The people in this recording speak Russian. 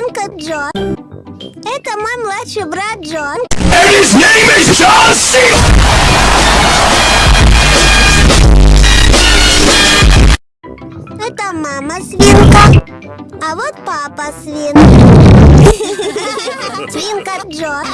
Я Джон. Это мой младший брат Джон. And his name is John C. Это мама свинка. А вот папа свин. Свинка Джон.